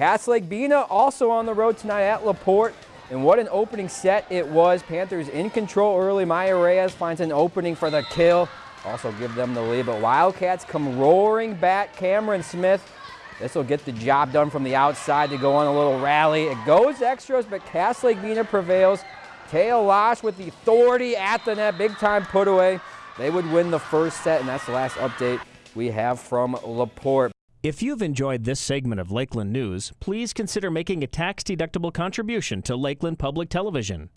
Cass Lake Bena also on the road tonight at LaPorte. And what an opening set it was. Panthers in control early. Maya Reyes finds an opening for the kill. Also give them the lead, but Wildcats come roaring back. Cameron Smith, this will get the job done from the outside to go on a little rally. It goes extras, but Cass Lake Bena prevails. Taya Losh with the authority at the net, big time put away. They would win the first set, and that's the last update we have from LaPorte. If you've enjoyed this segment of Lakeland News, please consider making a tax-deductible contribution to Lakeland Public Television.